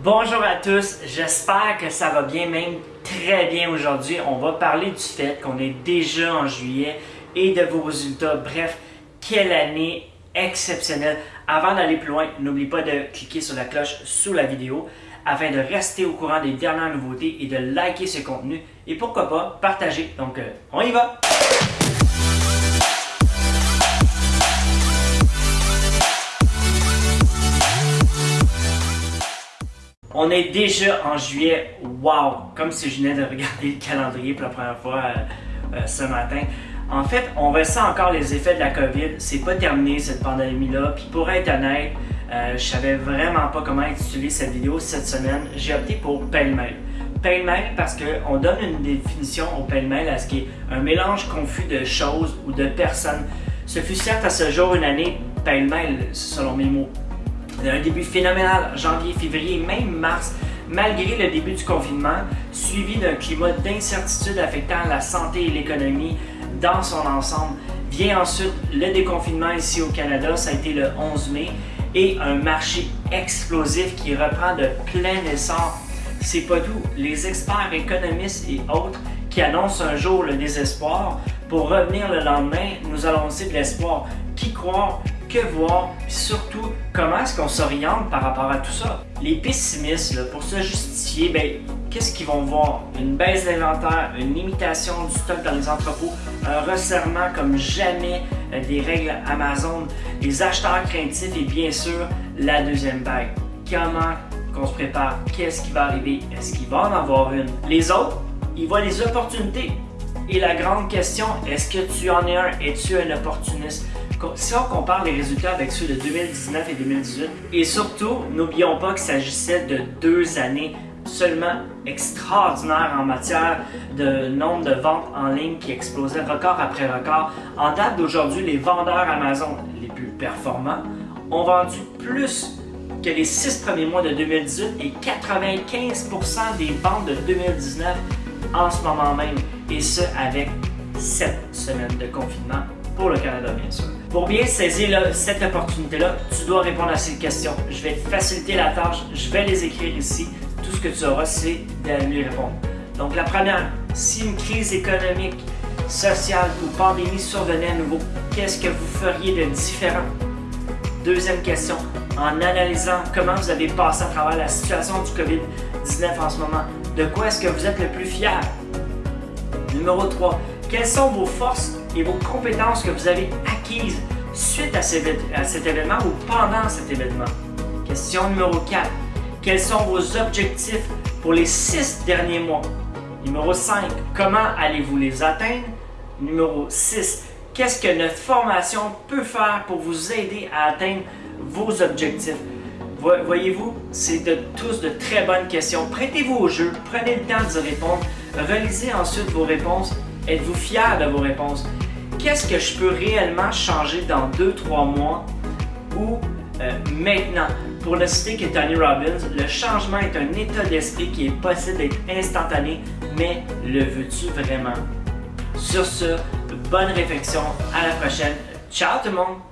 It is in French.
Bonjour à tous, j'espère que ça va bien, même très bien aujourd'hui. On va parler du fait qu'on est déjà en juillet et de vos résultats. Bref, quelle année exceptionnelle. Avant d'aller plus loin, n'oublie pas de cliquer sur la cloche sous la vidéo afin de rester au courant des dernières nouveautés et de liker ce contenu et pourquoi pas partager. Donc, euh, on y va! On est déjà en juillet. Wow! Comme si je venais de regarder le calendrier pour la première fois euh, euh, ce matin. En fait, on ressent encore les effets de la COVID. C'est pas terminé cette pandémie-là. Puis pour être honnête, euh, je savais vraiment pas comment utiliser cette vidéo cette semaine. J'ai opté pour pêle-mêle. Pêle-mêle parce qu'on donne une définition au pêle-mêle à ce qui est un mélange confus de choses ou de personnes. Ce fut certes à ce jour une année pêle-mêle, selon mes mots. Un début phénoménal, janvier, février, même mars, malgré le début du confinement, suivi d'un climat d'incertitude affectant la santé et l'économie dans son ensemble. Vient ensuite le déconfinement ici au Canada, ça a été le 11 mai, et un marché explosif qui reprend de plein essor. C'est pas tout, les experts économistes et autres qui annoncent un jour le désespoir, pour revenir le lendemain, nous allons aussi de l'espoir. Qui croire que voir, puis surtout comment est-ce qu'on s'oriente par rapport à tout ça. Les pessimistes, pour se justifier, ben, qu'est-ce qu'ils vont voir? Une baisse d'inventaire, une limitation du stock dans les entrepôts, un resserrement comme jamais euh, des règles Amazon, les acheteurs craintifs et bien sûr la deuxième vague. Comment qu'on se prépare? Qu'est-ce qui va arriver? Est-ce qu'il va en avoir une? Les autres, ils voient les opportunités. Et la grande question, est-ce que tu en es un? Es-tu un opportuniste? Si on compare les résultats avec ceux de 2019 et 2018, et surtout, n'oublions pas qu'il s'agissait de deux années seulement extraordinaires en matière de nombre de ventes en ligne qui explosait record après record. En date d'aujourd'hui, les vendeurs Amazon les plus performants ont vendu plus que les six premiers mois de 2018 et 95% des ventes de 2019 en ce moment même, et ce avec sept semaines de confinement pour le Canada, bien sûr. Pour bien saisir cette opportunité-là, tu dois répondre à ces questions. Je vais te faciliter la tâche, je vais les écrire ici. Tout ce que tu auras, c'est d'aller répondre. Donc la première, si une crise économique, sociale ou pandémie survenait à nouveau, qu'est-ce que vous feriez de différent? Deuxième question, en analysant comment vous avez passé à travers la situation du COVID-19 en ce moment, de quoi est-ce que vous êtes le plus fier? Numéro 3, quelles sont vos forces et vos compétences que vous avez acquises suite à, cet événement ou pendant cet événement? Question numéro 4. Quels sont vos objectifs pour les six derniers mois? Numéro 5. Comment allez-vous les atteindre? Numéro 6. Qu'est-ce que notre formation peut faire pour vous aider à atteindre vos objectifs? Voyez-vous, c'est tous de très bonnes questions. Prêtez-vous au jeu, prenez le temps d'y répondre, relisez ensuite vos réponses Êtes-vous fier de vos réponses? Qu'est-ce que je peux réellement changer dans 2-3 mois ou euh, maintenant? Pour le citer que Tony Robbins, le changement est un état d'esprit qui est possible d'être instantané, mais le veux-tu vraiment? Sur ce, bonne réflexion, à la prochaine. Ciao tout le monde!